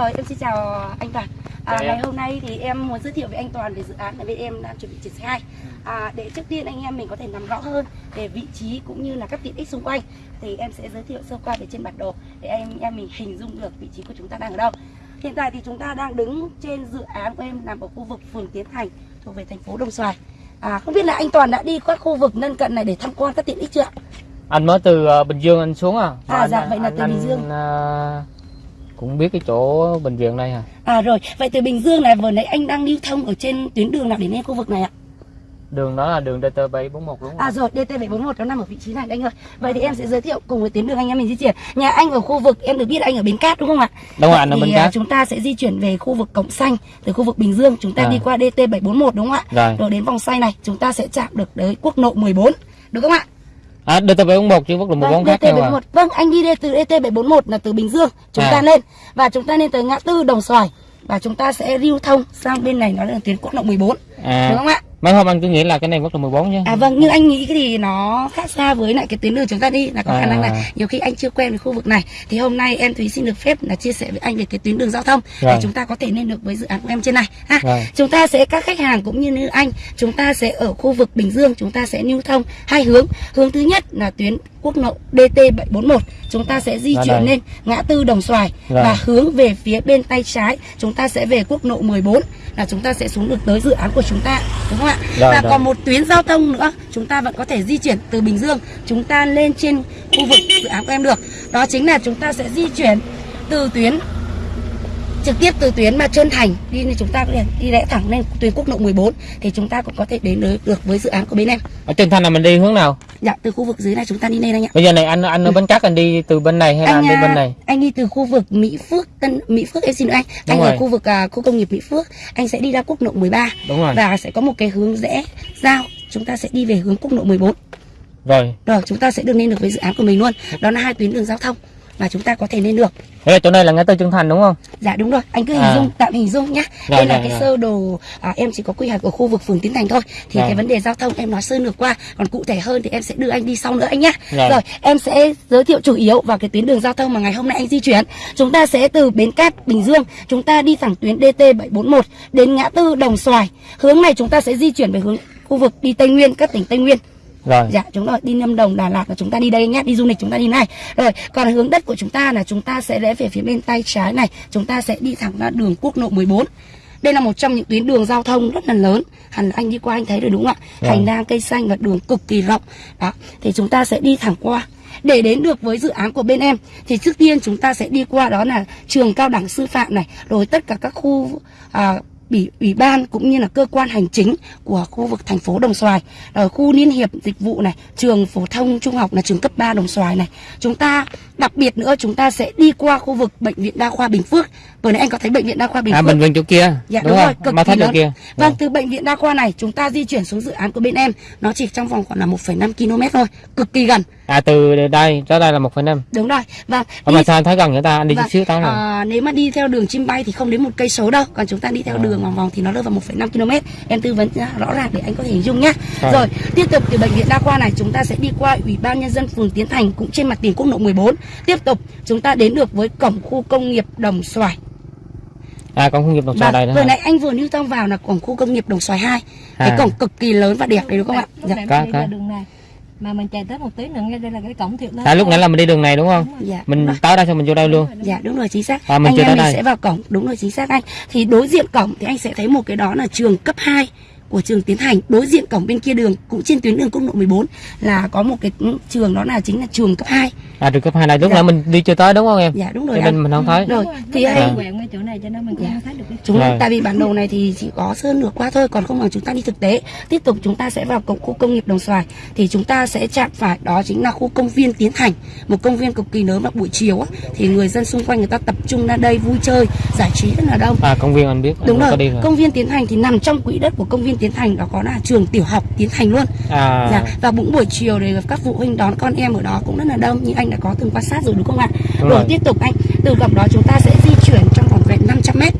Rồi em xin chào anh Toàn. À, ngày em. hôm nay thì em muốn giới thiệu với anh Toàn về dự án mà bên em đang chuẩn bị triển khai. À, để trước tiên anh em mình có thể nắm rõ hơn về vị trí cũng như là các tiện ích xung quanh thì em sẽ giới thiệu sơ qua về trên bản đồ để anh em mình hình dung được vị trí của chúng ta đang ở đâu. Hiện tại thì chúng ta đang đứng trên dự án của em nằm ở khu vực phường Tiến Thành thuộc về thành phố Đồng Xoài. À, không biết là anh Toàn đã đi các khu vực lân cận này để tham quan các tiện ích chưa ạ? anh mới từ ờ, Bình Dương anh xuống à À, Anh- dạ, vậy là anh- từ Bình Dương. anh, ờ, cũng biết cái chỗ bệnh viện đây à À rồi, vậy từ Bình Dương này vừa nãy anh đang lưu thông ở trên tuyến đường nào đến đến khu vực này ạ? đường đó là đường DT 741 đúng không À rồi, DT741 nó nằm ở vị trí này anh ơi. Vậy thì em sẽ giới thiệu cùng với tuyến đường anh em mình di chuyển. Nhà anh ở khu vực em được biết anh ở Bến Cát đúng không ạ? đúng rồi anh ở bên à, cát chúng ta sẽ di chuyển về khu vực Cổng Xanh từ khu vực Bình Dương, chúng ta À. đi qua DT741 đúng không ạ? rồi Rồi đến vòng xoay này, chúng ta sẽ chạm được tới quốc lộ 14. Được không ạ? À DT 741 chứ quốc lộ 14 khác nhau à DT741. Vâng, anh đi từ DT741 là từ Bình Dương, chúng À. ta lên và chúng ta lên tới ngã tư Đồng Xoài và chúng ta sẽ lưu thông sang bên này nó là tuyến quốc lộ 14. à Đúng không ạ? Mấy hôm anh cứ nghĩ là cái này quốc lộ 14 chứ À vâng, nhưng anh nghĩ cái thì nó khác xa với lại cái tuyến đường chúng ta đi là có khả năng là À. nhiều khi anh chưa quen với khu vực này thì hôm nay em Thúy xin được phép là chia sẻ với anh về cái tuyến đường giao thông để Rồi. chúng ta có thể lên được với dự án của em trên này ha. Rồi. Chúng ta sẽ các khách hàng cũng như như anh, chúng ta sẽ ở khu vực Bình Dương chúng ta sẽ lưu thông hai hướng. Hướng thứ nhất là tuyến quốc lộ DT741, chúng ta sẽ di chuyển lên ngã tư Đồng Xoài Rồi. và hướng về phía bên tay trái chúng ta sẽ về quốc lộ 14 là chúng ta sẽ xuống được tới dự án của chúng ta đúng không ạ? Rồi, và rồi. còn một tuyến giao thông nữa chúng ta vẫn có thể di chuyển từ Bình Dương chúng ta lên trên khu vực dự án của em được đó chính là chúng ta sẽ di chuyển từ tuyến trực tiếp từ tuyến mà Trơn Thành đi nên chúng ta có thể đi rẽ thẳng lên tuyến quốc lộ 14 thì chúng ta cũng có thể đến được, với dự án của bên em. Ở trên thanh là mình đi hướng nào? Dạ từ khu vực dưới này chúng ta đi lên anh ạ. Bây giờ này anh anh ở bên cát anh đi từ bên này hay là anh, đi à, bên này? anh đi từ khu vực Mỹ Phước Tân Mỹ Phước em xin lỗi anh. Anh Đúng ở rồi. khu vực à, khu công nghiệp Mỹ Phước anh sẽ đi ra quốc lộ 13 đúng rồi. Và sẽ có một cái hướng rẽ giao. Chúng ta sẽ đi về hướng quốc lộ 14 rồi. Rồi chúng ta sẽ được lên được với dự án của mình luôn. Đó là hai tuyến đường giao thông Và chúng ta có thể lên được. Thế là chỗ này là ngã tư Trân Thành đúng không? Dạ đúng rồi. Anh cứ hình À. dung tạm hình dung nhá. Rồi, Đây là rồi, cái rồi. sơ đồ à, Em chỉ có quy hoạch ở khu vực phường Tiến Thành thôi. Thì Rồi. cái vấn đề giao thông em nói sơ lược qua. Còn cụ thể hơn thì em sẽ đưa anh đi sau nữa anh nhá. Rồi. Rồi em sẽ giới thiệu chủ yếu vào cái tuyến đường giao thông mà ngày hôm nay anh di chuyển. Chúng ta sẽ từ Bến Cát, Bình Dương Chúng ta đi thẳng tuyến DT741 Đến ngã tư Đồng Xoài. Hướng này chúng ta sẽ di chuyển về hướng khu vực đi Tây Nguyên, các tỉnh Tây Nguyên rồi. Dạ chúng rồi đi Lâm Đồng Đà Lạt là chúng ta đi đây nhé Đi du lịch chúng ta đi này. Rồi còn hướng đất của chúng ta là chúng ta sẽ rẽ về phía bên tay trái này Chúng ta sẽ đi thẳng ra đường quốc lộ 14 đây là một trong những tuyến đường giao thông rất là lớn. Hẳn anh đi qua anh thấy rồi đúng không ạ? Vâng. Hành lang cây xanh và đường cực kỳ rộng. Đó Thì chúng ta sẽ đi thẳng qua. Để đến được với dự án của bên em thì trước tiên chúng ta sẽ đi qua đó là trường cao đẳng sư phạm này rồi tất cả các khu à, ủy, ủy ban cũng như là cơ quan hành chính của khu vực thành phố Đồng Xoài. Ở khu liên hiệp dịch vụ này trường phổ thông trung học là trường cấp 3 Đồng Xoài này. Chúng ta đặc biệt nữa chúng ta sẽ đi qua khu vực bệnh viện đa khoa Bình Phước. Vừa nãy anh có thấy bệnh viện đa khoa Bình à Phước. bệnh viện chỗ kia. Dạ đúng, đúng, rồi, cực mà kỳ chỗ lớn. kia. Vâng, từ bệnh viện đa khoa này chúng ta di chuyển xuống dự án của bên em. Nó chỉ trong vòng khoảng là 1,5 km thôi, cực kỳ gần. À từ đây ra đây là 1,5 Đúng rồi. Vâng. Ủa mà sao anh thấy gần người ta anh đi vâng, chút xíu tới rồi à, nếu mà đi theo đường chim bay thì không đến một cây số đâu, còn chúng ta đi theo À. đường vòng vòng thì nó rơi vào 1,5 km. Em tư vấn rõ ràng để anh có thể hình dung nhá. Rồi. Rồi, tiếp tục từ bệnh viện đa khoa này chúng ta sẽ đi qua Ủy ban nhân dân phường Tiến Thành cũng trên mặt tiền quốc lộ 14. Tiếp tục chúng ta đến được với cổng khu công nghiệp Đồng Xoài. à còn không nghiệp đồng xoài đây nữa vừa nãy anh vừa lưu thông vào là cổng khu công nghiệp Đồng Xoài 2. Cái À. cổng cực kỳ lớn và đẹp đấy đúng không ạ? lúc Dạ. Có, đi có. ra đường này mà mình chạy tới một tí nữa ngay đây là cái cổng thiệt lớn à lúc nãy là mình đi đường này đúng không Dạ. mình tới đây xong mình vô đây luôn Dạ đúng rồi chính xác. À, mình anh em mình đây. sẽ vào cổng, đúng rồi chính xác anh. Thì đối diện cổng thì anh sẽ thấy một cái đó là trường cấp 2 của trường Tiến Thành. Đối diện cổng bên kia đường cũng trên tuyến đường quốc lộ 14 là có một cái trường đó là chính là trường cấp 2. à trường cấp hai này lúc Dạ. nãy mình đi chưa tới đúng không em Dạ đúng rồi cho nên anh. mình không thấy Rồi, thì anh anh quẹo ngay chỗ này cho nên mình cũng Dạ. không thấy được cái Chúng Rồi. tại vì bản đồ này thì chỉ có sơn lược qua thôi còn không bằng chúng ta đi thực tế. Tiếp tục chúng ta sẽ vào cổng khu công nghiệp Đồng Xoài thì chúng ta sẽ chạm phải đó chính là khu công viên Tiến Thành, một công viên cực kỳ lớn vào buổi chiều á thì người dân xung quanh người ta tập trung ra đây vui chơi, giải trí rất là đông. à công viên anh biết anh Đúng có rồi, đi rồi công viên Tiến Thành thì nằm trong quỹ đất của công viên Tiến Thành đó có là trường tiểu học Tiến Thành luôn. à Dạ, và cũng buổi chiều thì các phụ huynh đón con em ở đó cũng rất là đông như anh đã có từng quan sát rồi đúng không ạ? Đúng rồi tiếp tục anh từ cổng đó chúng ta sẽ di chuyển trong vòng vẹn 500 m và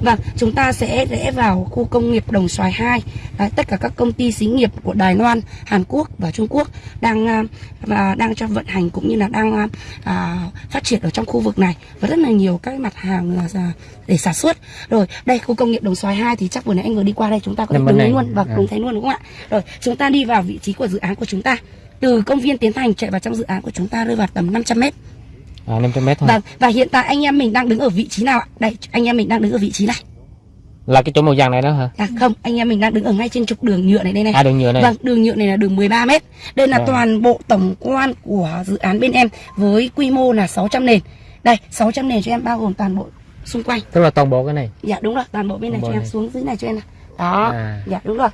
Vâng, chúng ta sẽ rẽ vào khu công nghiệp Đồng Xoài 2. Đấy, tất cả các công ty xí nghiệp của Đài Loan, Hàn Quốc và Trung Quốc đang à, và đang cho vận hành cũng như là đang à, à, phát triển ở trong khu vực này và rất là nhiều các mặt hàng là, để sản xuất. Rồi, đây khu công nghiệp Đồng Xoài 2 thì chắc vừa nãy anh vừa đi qua đây chúng ta có thể đứng luôn và À. cùng thấy luôn đúng không ạ? Rồi, chúng ta đi vào vị trí của dự án của chúng ta. Từ công viên Tiến Thành chạy vào trong dự án của chúng ta rơi vào tầm 500 mét. À 500 mét thôi Vâng, và hiện tại anh em mình đang đứng ở vị trí nào ạ? Đây, anh em mình đang đứng ở vị trí này. là cái chỗ màu vàng này đó hả À không, anh em mình đang đứng ở ngay trên trục đường nhựa này đây này. à đường nhựa này Vâng, đường nhựa này là đường 13 m. Đây là Vâng. toàn bộ tổng quan của dự án bên em với quy mô là 600 nền. Đây, 600 nền cho em bao gồm toàn bộ xung quanh. tức là toàn bộ cái này Dạ đúng rồi, toàn bộ bên này Toàn cho bộ em này. xuống dưới này cho em này. Đó, À. dạ đúng rồi.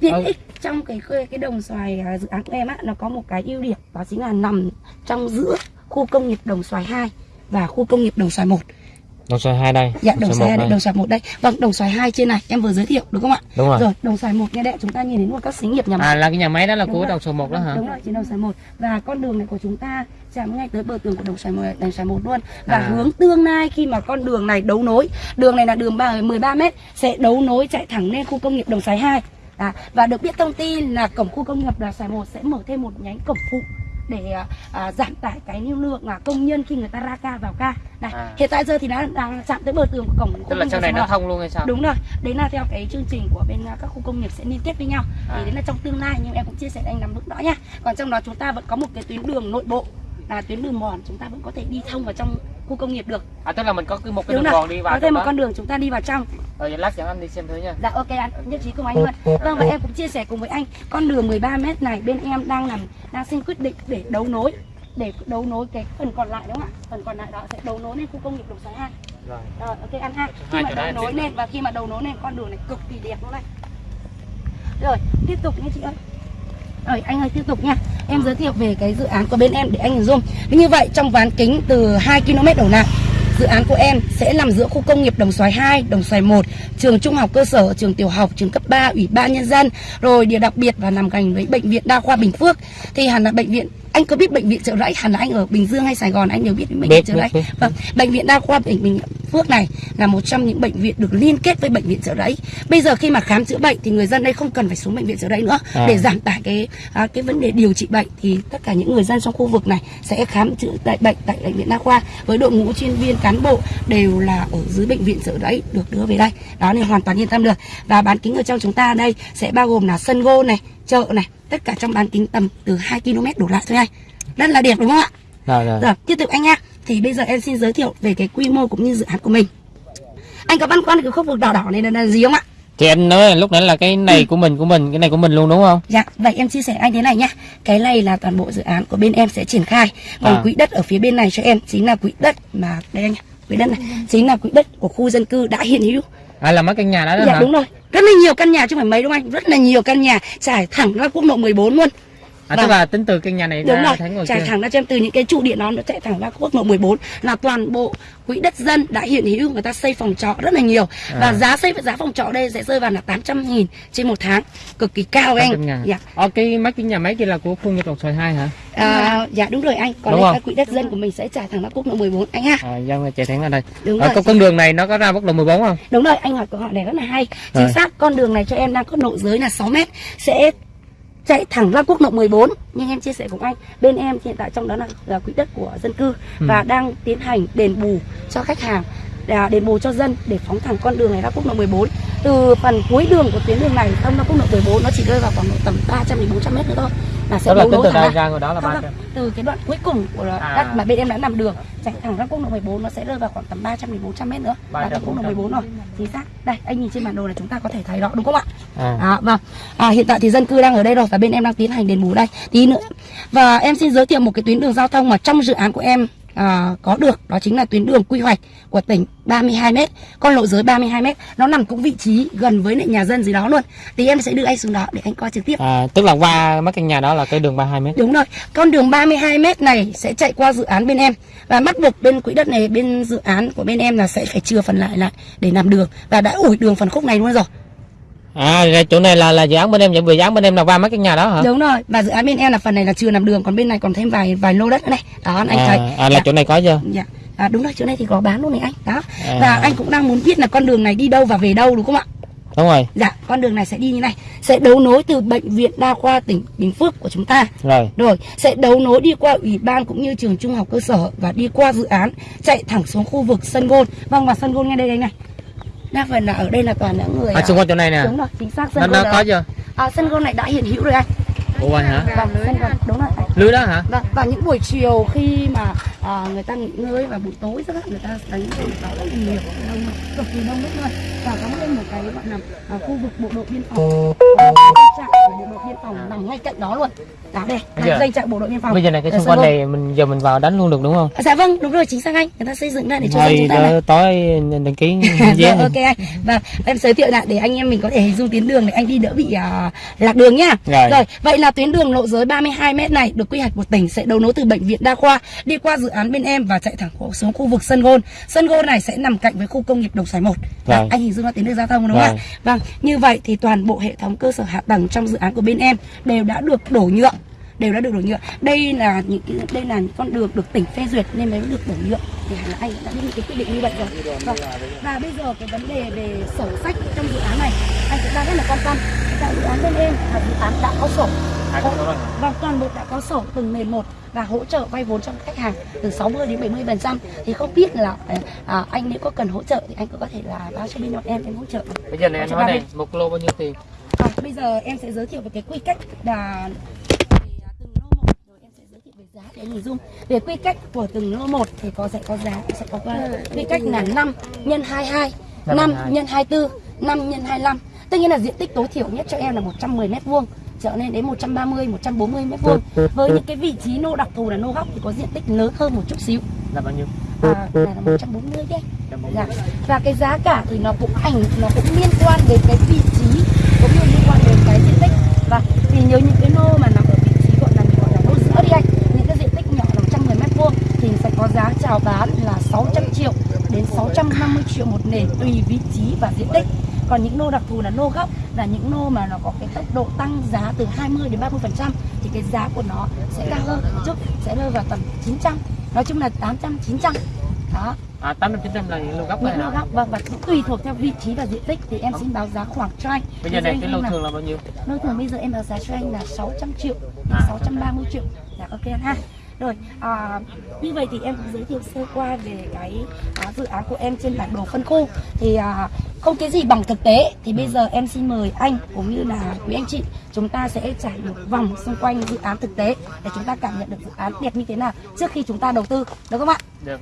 Tiện Ờ. ích trong cái cái đồng xoài à, dự án của em á nó có một cái ưu điểm đó chính là nằm trong giữa khu công nghiệp đồng xoài 2 và khu công nghiệp đồng xoài 1. đồng xoài hai đây Dạ đồng xoài xoài một 2 đây. đồng xoài 1 đây. Vâng, đồng xoài 2 trên này em vừa giới thiệu đúng không ạ? đúng rồi Rồi, đồng xoài 1 nghe đệ chúng ta nhìn đến một các xí nghiệp nhà máy. à là cái nhà máy đó là Đúng của rồi. đồng xoài một đó hả Đúng rồi, trên đồng xoài 1 Và con đường này của chúng ta chạm ngay tới bờ tường của đồng xoài 1, đồng xoài 1 luôn Và À. hướng tương lai khi mà con đường này đấu nối Đường này là đường ba- 13 m Sẽ đấu nối chạy thẳng lên khu công nghiệp đồng xoài 2 à, Và được biết thông tin là cổng khu công nghiệp đồng xoài 1 sẽ mở thêm một nhánh cổng phụ để à, à, giảm tải cái lưu lượng là công nhân khi người ta ra ca vào ca này À. hiện tại giờ thì nó đang chạm tới bờ tường của cổng khu tức là nghiệp này nó thông luôn hay sao Đúng rồi, đấy là theo cái chương trình của bên à, các khu công nghiệp sẽ liên kết với nhau À. Thì đấy là trong tương lai nhưng em cũng chia sẻ anh nắm vững rõ nha Còn trong đó chúng ta vẫn có một cái tuyến đường nội bộ là tuyến đường mòn chúng ta vẫn có thể đi thông vào trong khu công nghiệp được. À tức là mình có cứ một cái Đúng đường rồi, đi vào có thêm một đó. con đường chúng ta đi vào trong. Rồi vậy lát dẫn anh đi xem thử nha. Dạ ok anh, nhất trí cùng anh luôn. Vâng và em cũng chia sẻ cùng với anh Con đường 13m này bên em đang làm đang xin quyết định để đấu nối để đấu nối cái phần còn lại đúng không ạ? Phần còn lại đó sẽ đấu nối lên khu công nghiệp đồng xoài 2 rồi. Rồi ok anh ha. Khi Hai mà chỗ đấu đấy, nối tiếp. lên và khi mà đấu nối lên con đường này cực kỳ đẹp luôn này Rồi tiếp tục nha chị ơi. Rồi anh ơi tiếp tục nha Em giới thiệu về cái dự án của bên em để anh hình dung. Như vậy trong ván kính từ 2 km đổ lại Dự án của em sẽ nằm giữa khu công nghiệp Đồng Xoài 2, Đồng Xoài 1 Trường trung học cơ sở, trường tiểu học, trường cấp 3, ủy ban nhân dân Rồi địa đặc biệt và nằm gần với bệnh viện đa khoa Bình Phước. Thì hẳn là bệnh viện anh có biết bệnh viện trợ rẫy hẳn là anh ở Bình Dương hay Sài Gòn anh đều biết bệnh viện trợ rẫy. Vâng, bệnh viện đa khoa Bình Bình Phước này là một trong những bệnh viện được liên kết với bệnh viện trợ rẫy. Bây giờ khi mà khám chữa bệnh thì người dân đây không cần phải xuống bệnh viện trợ rẫy nữa À. để giảm tải cái à, cái vấn đề điều trị bệnh thì tất cả những người dân trong khu vực này sẽ khám chữa tại bệnh tại bệnh viện đa khoa với đội ngũ chuyên viên cán bộ đều là ở dưới bệnh viện trợ rẫy được đưa về đây. Đó nên hoàn toàn yên tâm được. Và bán kính ở trong chúng ta đây sẽ bao gồm là sân gôn này, chợ này, tất cả trong bán kính tầm từ 2 km đổ lại thôi anh. Rất là đẹp đúng không ạ? rồi rồi Rồi, tiếp tục anh nha. Thì bây giờ em xin giới thiệu về cái quy mô cũng như dự án của mình. Anh có băn khoăn cái khu vực đỏ đỏ này là, là gì không ạ? thì anh nói lúc nãy là cái này của mình của mình cái này của mình luôn đúng không Dạ, vậy em chia sẻ anh thế này nhá. Cái này là toàn bộ dự án của bên em sẽ triển khai. Còn À. quỹ đất ở phía bên này cho em chính là quỹ đất mà đây anh. Quỹ đất này chính là quỹ đất của khu dân cư đã hiện hữu. À là mấy căn nhà đó, đó Dạ hả đúng rồi. Rất là nhiều căn nhà chứ không phải mấy đúng không anh? Rất là nhiều căn nhà trải thẳng ra quốc lộ 14 luôn. à tức Vâng. là tính từ căn nhà này Đúng ra rồi, trải thẳng ra cho em từ những cái trụ điện đó nó chạy thẳng ra quốc lộ 14 là toàn bộ quỹ đất dân đã hiện hữu người ta xây phòng trọ rất là nhiều và À. giá xây giá phòng trọ đây sẽ rơi vào là 800 nghìn trên một tháng cực kỳ cao anh 800 ngàn. dạ. Ờ, cái mấy cái nhà máy kia là của khu nghiệp đồng xoài 2 hả? À, dạ đúng rồi anh còn Đúng đây quỹ đất dân của mình sẽ trải thẳng ra quốc lộ 14 anh ha À, dân chạy thẳng ra đây. Đúng Ờ, rồi. con đường này nó có ra quốc lộ 14 không? đúng rồi anh hỏi câu hỏi này rất là hay chính Rồi. xác con đường này cho em đang có độ giới là 6 mét sẽ chạy thẳng ra quốc lộ 14 nhưng em chia sẻ cùng anh bên em hiện tại trong đó là, là quỹ đất của dân cư Ừ. và đang tiến hành đền bù cho khách hàng à, đền bù cho dân để phóng thẳng con đường này ra quốc lộ 14 từ phần cuối đường của tuyến đường này thông ra quốc lộ 14 nó chỉ rơi vào khoảng tầm 300 đến 400 mét nữa thôi là sẽ đấu nối từ thẳng ra. đó là Không, 300. không, từ cái đoạn cuối cùng của À. đất mà bên em đã làm đường chạy thẳng ra quốc lộ 14 nó sẽ rơi vào khoảng tầm 300 đến 400 mét nữa là 300, tới quốc lộ 400. 14 rồi chính xác đây anh nhìn trên bản đồ là chúng ta có thể thấy rõ đúng không ạ À. À, vâng. À, hiện tại thì dân cư đang ở đây rồi và bên em đang tiến hành đền bù đây tí nữa. Và em xin giới thiệu một cái tuyến đường giao thông mà trong dự án của em à, có được đó chính là tuyến đường quy hoạch của tỉnh 32 m, con lộ giới 32 m, nó nằm cũng vị trí gần với lại nhà dân gì đó luôn. Thì em sẽ đưa anh xuống đó để anh coi trực tiếp. À, tức là qua mấy căn nhà đó là cái đường 32 mét. Đúng rồi, con đường 32 m này sẽ chạy qua dự án bên em và bắt buộc bên quỹ đất này bên dự án của bên em là sẽ phải chừa phần lại lại để làm đường và đã ủi đường phần khúc này luôn rồi. À, chỗ này là là dự án bên em, vừa dự án bên em là qua mấy căn nhà đó hả? Đúng rồi, và dự án bên em là phần này là chưa làm đường, còn bên này còn thêm vài vài lô đất nữa này. Đó anh thấy. À, à là Dạ. chỗ này có chưa? Dạ. à, đúng rồi chỗ này thì có bán luôn này anh đó À. và anh cũng đang muốn biết là con đường này đi đâu và về đâu đúng không ạ đúng rồi dạ con đường này sẽ đi như này sẽ đấu nối từ bệnh viện đa khoa tỉnh bình phước của chúng ta rồi rồi sẽ đấu nối đi qua ủy ban cũng như trường trung học cơ sở và đi qua dự án chạy thẳng xuống khu vực sân gôn vâng và sân gôn ngay đây đây này đa phần là ở đây là toàn những người à, xung quanh chỗ này nè. Đúng rồi chính xác nó sân nó gôn có đó. chưa? À, sân gôn này đã hiện hữu rồi anh. Ủa vậy hả? Vâng sân gôn đúng rồi. Anh. lưới đó hả? Vâng, và những buổi chiều khi mà à, người ta nghỉ ngơi và buổi tối rất là người ta đánh cầu đó rất là nhiều đông cực kỳ đông rất luôn. Và có thêm một cái gọi là à, khu vực bộ đội biên phòng đội biên phòng nằm ngay cạnh đó luôn. Đó đây là dây trại bộ đội biên phòng. bây giờ này cái Ở xung sân quanh Gôn. này mình giờ mình vào đánh luôn được đúng không? À, dạ vâng đúng rồi chính xác anh. Người ta xây dựng ra để cho chúng ta này. tối đăng ký Dạ, vé ok anh. Và em giới thiệu lại để anh em mình có thể hình dung tuyến đường để anh đi đỡ bị à, lạc đường nhá Rồi. vậy là tuyến đường lộ giới 32 m này được quy hoạch của tỉnh sẽ đấu nối từ bệnh viện đa khoa đi qua dự án bên em và chạy thẳng xuống khu vực sân gôn. Sân gôn này sẽ nằm cạnh với khu công nghiệp đồng xoài một. Rồi. anh hình dung ra tuyến đường giao thông đúng không ạ? Rồi. vâng như vậy thì toàn bộ hệ thống cơ sở hạ tầng trong dự án của bên em đều đã được đổ nhựa đều đã được đổ nhựa đây là những cái đây là những con đường được tỉnh phê duyệt nên mới được đổ nhựa thì là anh đã biết những cái quy định như vậy rồi. Vâng. và bây giờ cái vấn đề về sổ sách trong dự án này anh cũng đang rất là quan tâm. Tại dự án bên em là dự án đã có sổ. Vâng, toàn bộ đã có sổ từng nền một và hỗ trợ vay vốn cho khách hàng từ 60 đến 70 phần trăm. Thì không biết là à, anh nếu có cần hỗ trợ thì anh cũng có thể là báo cho bên bọn em em hỗ trợ. Bây giờ này anh nói này một lô bao nhiêu tiền bây giờ em sẽ giới thiệu về cái quy cách là về từng lô một. Rồi em sẽ giới thiệu về giá để hình dung. Về quy cách của từng lô một thì có sẽ có giá sẽ có quy cách là 5 nhân 22 Năm 5 nhân nhân 24 5 nhân 25 tức nghĩa là diện tích tối thiểu nhất cho em là 110 mét vuông trở nên đến 130 140 mét vuông. Với những cái vị trí nô đặc thù là nô góc thì có diện tích lớn hơn một chút xíu. Là bao nhiêu? À, là 140 đấy. Dạ. và cái giá cả thì nó cũng ảnh nó cũng liên quan đến cái vị trí cũng như liên quan đến cái Vâng, thì nhớ những cái nô mà nằm ở vị trí gọi là gọi là nô giữa đi anh. Những cái diện tích nhỏ là 110 mét vuông thì sẽ có giá chào bán là 600 triệu đến 650 triệu một nền tùy vị trí và diện tích. Còn những nô đặc thù là nô gốc là những nô mà nó có cái tốc độ tăng giá từ 20 đến 30 phần trăm thì cái giá của nó sẽ cao hơn. Một chút sẽ rơi vào tầm 900 nói chung là 800 900 đó à tám trăm chín trăm là những lô gốc này lô góc vâng và tùy thuộc theo vị trí và diện tích thì em xin báo giá khoảng cho anh. Bây giờ này cái lô thường là bao nhiêu? Lô thường bây giờ em báo giá cho anh là 600 triệu À. 630 triệu. Dạ ok anh ha. Rồi à, như vậy thì em cũng giới thiệu sơ qua về cái à, dự án của em trên bản đồ phân khu. Thì à, không cái gì bằng thực tế. Thì bây giờ em xin mời anh cũng như là quý anh chị chúng ta sẽ trải một vòng xung quanh dự án thực tế để chúng ta cảm nhận được dự án đẹp như thế nào trước khi chúng ta đầu tư. Được không ạ? Được